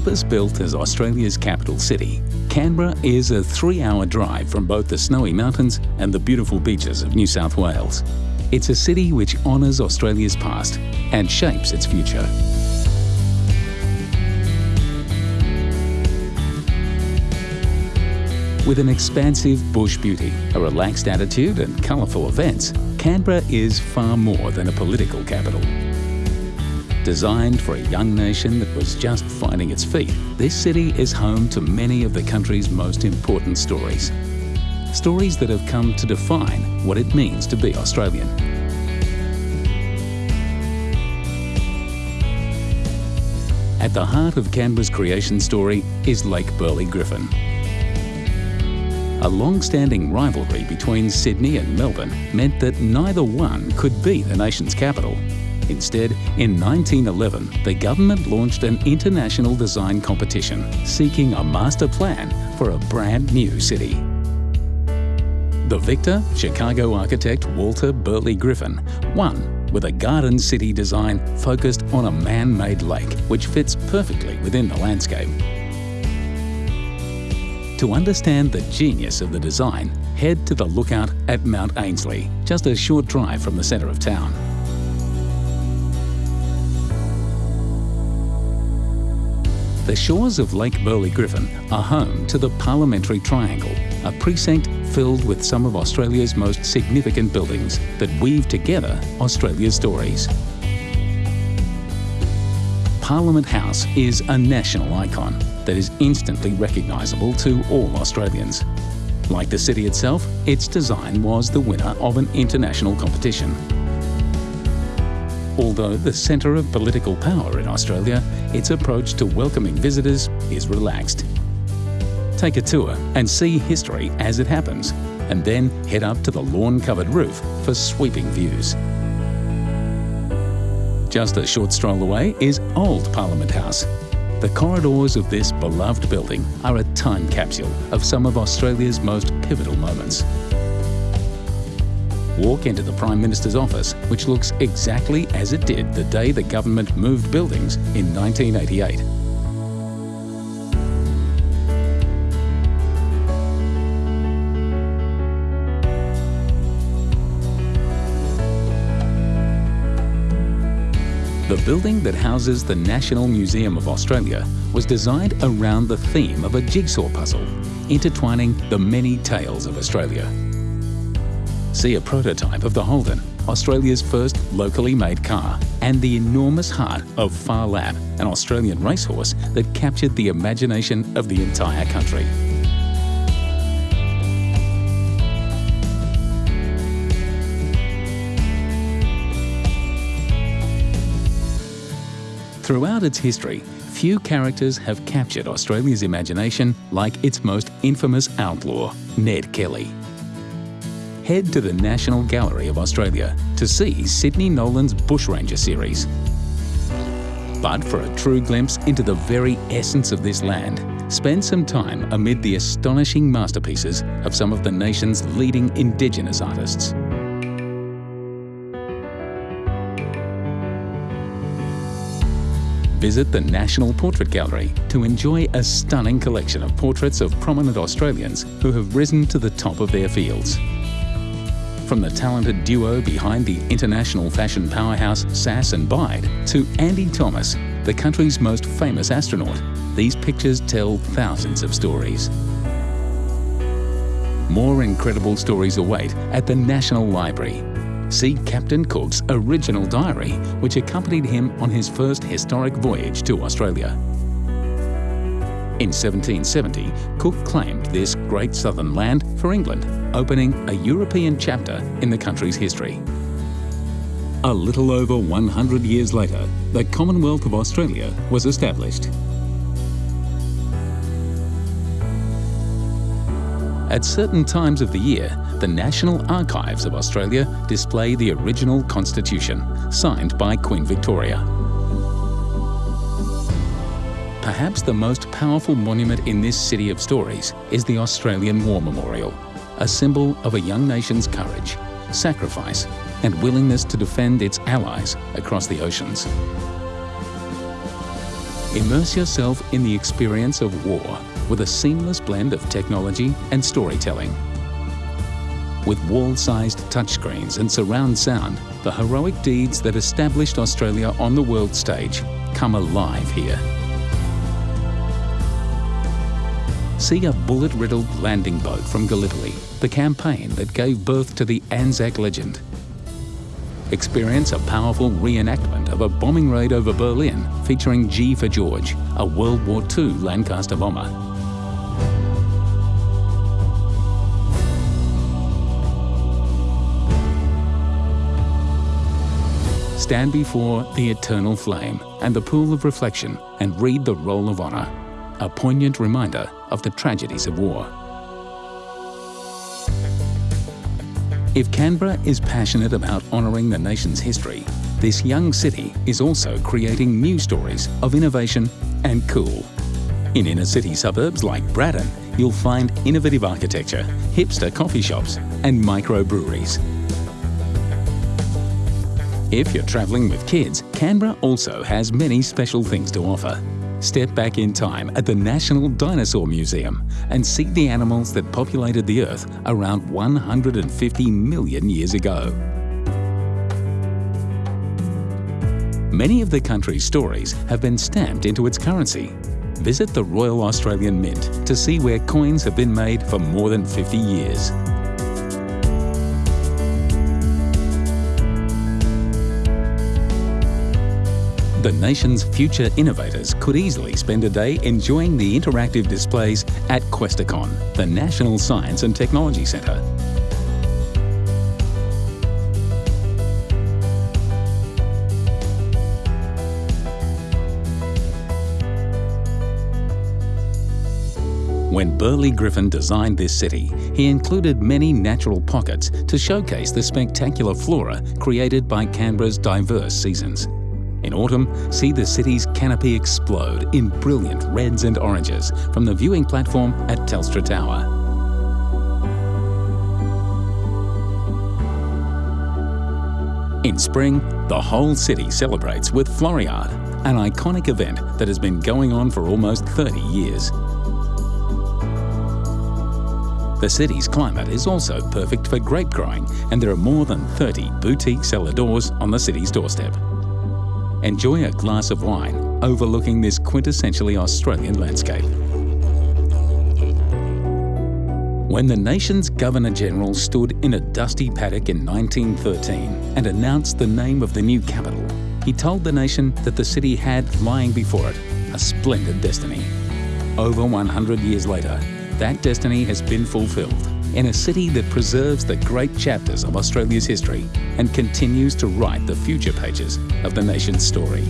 Purpose-built as Australia's capital city, Canberra is a three-hour drive from both the snowy mountains and the beautiful beaches of New South Wales. It's a city which honours Australia's past and shapes its future. With an expansive bush beauty, a relaxed attitude and colourful events, Canberra is far more than a political capital. Designed for a young nation that was just finding its feet, this city is home to many of the country's most important stories. Stories that have come to define what it means to be Australian. At the heart of Canberra's creation story is Lake Burley Griffin. A long-standing rivalry between Sydney and Melbourne meant that neither one could be the nation's capital. Instead, in 1911, the government launched an international design competition seeking a master plan for a brand new city. The victor, Chicago architect Walter Burley Griffin, won with a garden city design focused on a man-made lake which fits perfectly within the landscape. To understand the genius of the design, head to the lookout at Mount Ainslie, just a short drive from the centre of town. The shores of Lake Burley Griffin are home to the Parliamentary Triangle, a precinct filled with some of Australia's most significant buildings that weave together Australia's stories. Parliament House is a national icon that is instantly recognisable to all Australians. Like the city itself, its design was the winner of an international competition. Although the centre of political power in Australia, its approach to welcoming visitors is relaxed. Take a tour and see history as it happens, and then head up to the lawn-covered roof for sweeping views. Just a short stroll away is Old Parliament House. The corridors of this beloved building are a time capsule of some of Australia's most pivotal moments walk into the Prime Minister's office, which looks exactly as it did the day the government moved buildings in 1988. The building that houses the National Museum of Australia was designed around the theme of a jigsaw puzzle, intertwining the many tales of Australia. See a prototype of the Holden, Australia's first locally made car, and the enormous heart of Phar Lap, an Australian racehorse that captured the imagination of the entire country. Throughout its history, few characters have captured Australia's imagination like its most infamous outlaw, Ned Kelly head to the National Gallery of Australia to see Sidney Nolan's Bushranger series. But for a true glimpse into the very essence of this land, spend some time amid the astonishing masterpieces of some of the nation's leading Indigenous artists. Visit the National Portrait Gallery to enjoy a stunning collection of portraits of prominent Australians who have risen to the top of their fields. From the talented duo behind the international fashion powerhouse Sass and Bide to Andy Thomas, the country's most famous astronaut, these pictures tell thousands of stories. More incredible stories await at the National Library. See Captain Cook's original diary, which accompanied him on his first historic voyage to Australia. In 1770, Cook claimed this great southern land for England, opening a European chapter in the country's history. A little over 100 years later, the Commonwealth of Australia was established. At certain times of the year, the National Archives of Australia display the original Constitution, signed by Queen Victoria. Perhaps the most powerful monument in this city of stories is the Australian War Memorial, a symbol of a young nation's courage, sacrifice and willingness to defend its allies across the oceans. Immerse yourself in the experience of war with a seamless blend of technology and storytelling. With wall-sized touchscreens and surround sound, the heroic deeds that established Australia on the world stage come alive here. See a bullet-riddled landing boat from Gallipoli, the campaign that gave birth to the Anzac legend. Experience a powerful reenactment of a bombing raid over Berlin featuring G for George, a World War II Lancaster bomber. Stand before the eternal flame and the pool of reflection and read the Roll of Honour, a poignant reminder of the tragedies of war. If Canberra is passionate about honouring the nation's history, this young city is also creating new stories of innovation and cool. In inner city suburbs like Braddon, you'll find innovative architecture, hipster coffee shops and microbreweries. If you're travelling with kids, Canberra also has many special things to offer. Step back in time at the National Dinosaur Museum and see the animals that populated the Earth around 150 million years ago. Many of the country's stories have been stamped into its currency. Visit the Royal Australian Mint to see where coins have been made for more than 50 years. The nation's future innovators could easily spend a day enjoying the interactive displays at Questacon, the National Science and Technology Centre. When Burley Griffin designed this city, he included many natural pockets to showcase the spectacular flora created by Canberra's diverse seasons. In autumn, see the city's canopy explode in brilliant reds and oranges from the viewing platform at Telstra Tower. In spring, the whole city celebrates with Floriade, an iconic event that has been going on for almost 30 years. The city's climate is also perfect for grape growing and there are more than 30 boutique cellar doors on the city's doorstep. Enjoy a glass of wine overlooking this quintessentially Australian landscape. When the nation's Governor-General stood in a dusty paddock in 1913 and announced the name of the new capital, he told the nation that the city had lying before it a splendid destiny. Over 100 years later, that destiny has been fulfilled in a city that preserves the great chapters of Australia's history and continues to write the future pages of the nation's story.